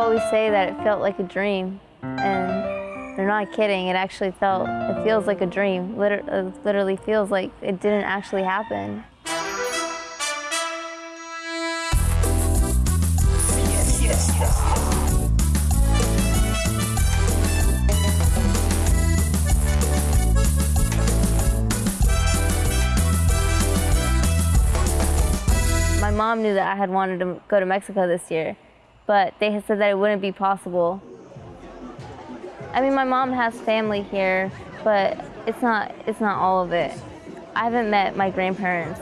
always say that it felt like a dream, and they're not kidding. It actually felt, it feels like a dream. It uh, literally feels like it didn't actually happen. My mom knew that I had wanted to go to Mexico this year, but they had said that it wouldn't be possible. I mean, my mom has family here, but it's not, it's not all of it. I haven't met my grandparents.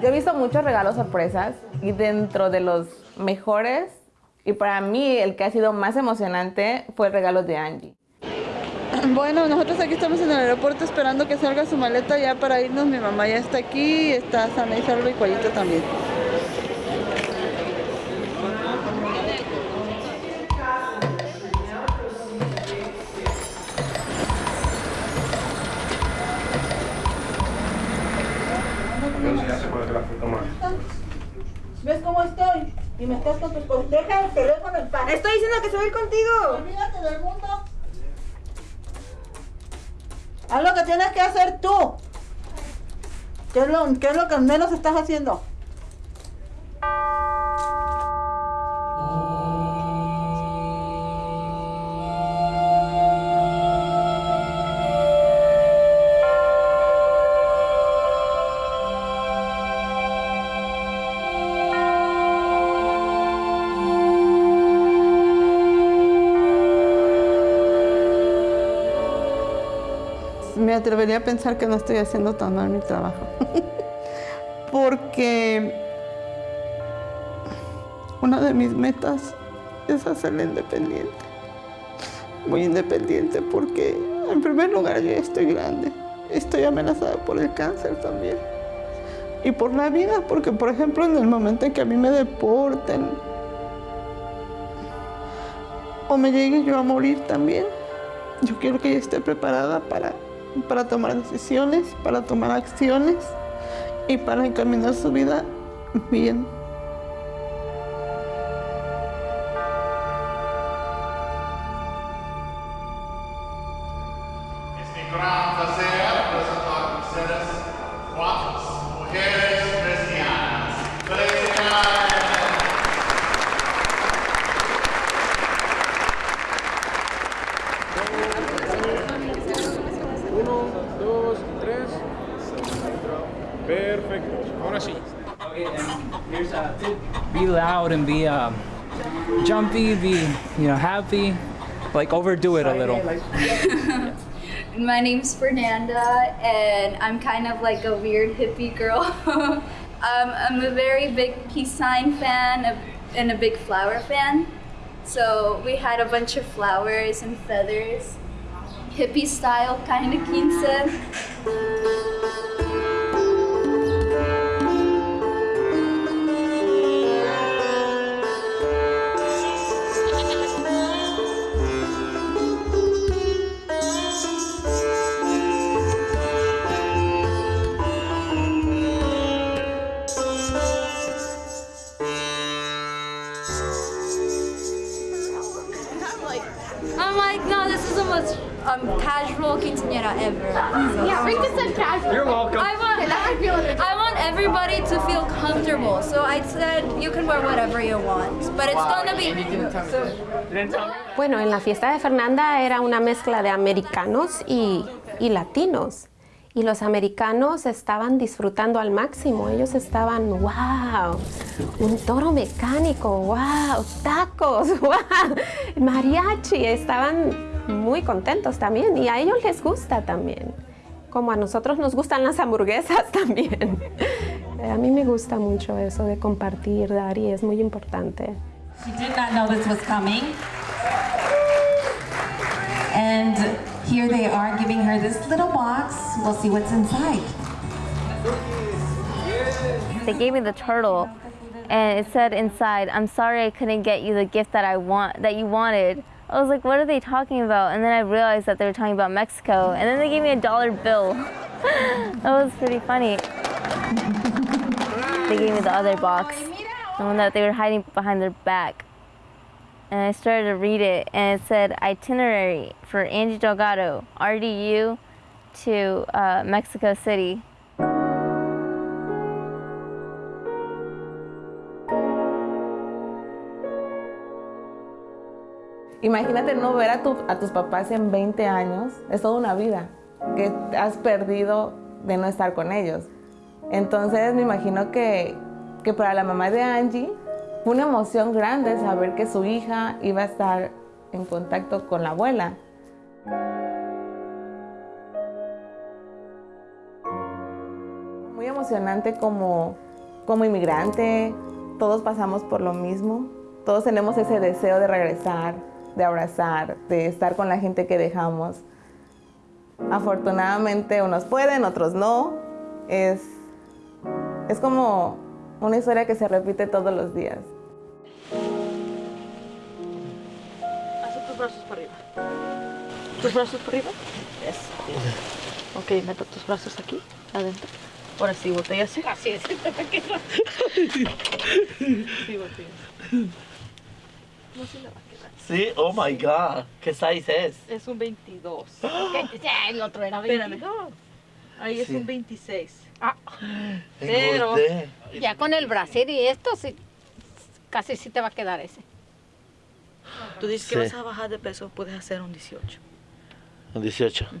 Yo he visto muchos regalos sorpresas y dentro de los mejores, y para mí el que ha sido más emocionante fue el regalo de Angie. Bueno, nosotros aquí estamos en el aeropuerto esperando que salga su maleta ya para irnos. Mi mamá ya está aquí, está sana y salvo y Cuellito también. ¿Ves cómo estoy? Y me estás con tus cosas. Deja el teléfono en paz. Estoy diciendo que se va a ir contigo. Olvídate del mundo. Haz lo que tienes que hacer tú. ¿Qué es lo, qué es lo que menos estás haciendo? Atrevería a pensar que no estoy haciendo tan mal mi trabajo. Porque una de mis metas es hacerla independiente. Muy independiente porque en primer lugar yo estoy grande. Estoy amenazada por el cáncer también. Y por la vida, porque por ejemplo en el momento en que a mí me deporten o me llegue yo a morir también, yo quiero que ella esté preparada para, para tomar decisiones, para tomar acciones y para encaminar su vida bien. Perfecto. Ahora sí. be loud and be um, jumpy, be you know happy, like overdo it a little. My name's Fernanda, and I'm kind of like a weird hippie girl. um, I'm a very big peace sign fan and a big flower fan. So we had a bunch of flowers and feathers, hippie style kind of quince. Everybody to feel comfortable. So I said you can wear whatever you want, but it's gonna be. Bueno, en la fiesta de Fernanda era una mezcla de americanos y, y latinos. Y los americanos estaban disfrutando al máximo. Ellos estaban, wow, un toro mecánico, wow, tacos, wow, mariachi. Estaban muy contentos también y a ellos les gusta también. Como a nosotros nos gustan las hamburguesas también. A mí me gusta mucho eso de compartir, dar y es muy importante. She did not know this was coming. And here they are giving her this little box. We'll see what's inside. They gave me the turtle, and it said inside, "I'm sorry I couldn't get you the gift that I want that you wanted." I was like, "What are they talking about?" And then I realized that they were talking about Mexico, and then they gave me a dollar bill. that was pretty funny. They gave me the other box. the one that they were hiding behind their back. And I started to read it, and it said itinerary for Angie Delgado, RDU to uh, Mexico City. Imagínate no ver a, tu- a tus papás en 20 años, es toda una vida que has perdido de no estar con ellos. Entonces me imagino que, que para la mamá de Angie fue una emoción grande saber que su hija iba a estar en contacto con la abuela. Muy emocionante como, como inmigrante, todos pasamos por lo mismo, todos tenemos ese deseo de regresar, de abrazar, de estar con la gente que dejamos. Afortunadamente unos pueden, otros no. Es, es como una historia que se repite todos los días. Haz tus brazos para arriba. Tus brazos para arriba. Eso. Ok, meta tus brazos aquí, adentro. Ahora sí, voltea así. Así es. Sí, voltea. No se le va a quedar. Sí, oh my god. ¿Qué size es? Es un 22. El otro era Espérame. 22. Ahí es Sí. un 26. Ah, Pero Engordé. ya con el brasier y esto, sí, casi sí te va a quedar ese. tú dices Sí. que vas a bajar de peso, puedes hacer un 18. Un 18. Ay.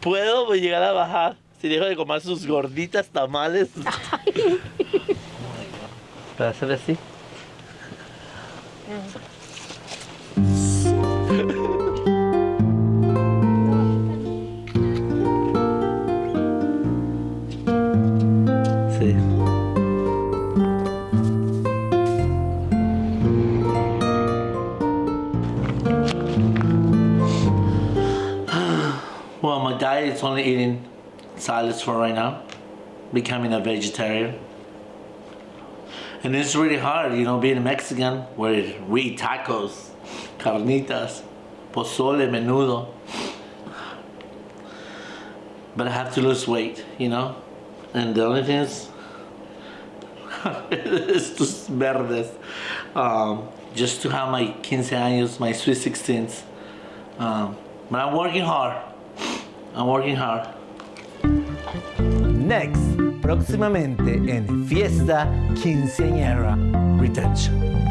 ¿Puedo llegar a bajar si dejo de comer sus gorditas tamales? Para hacer así. Sí. Well, my diet is only eating salads for right now, becoming a vegetarian. And it's really hard, you know, being a Mexican where we eat tacos, carnitas, pozole, menudo. But I have to lose weight, you know? And the only thing is, estos verdes. Um, just to have my 15 años, my sweet 16s. Um, but I'm working hard. I'm working hard. Next, próximamente en Fiesta Quinceañera Retention.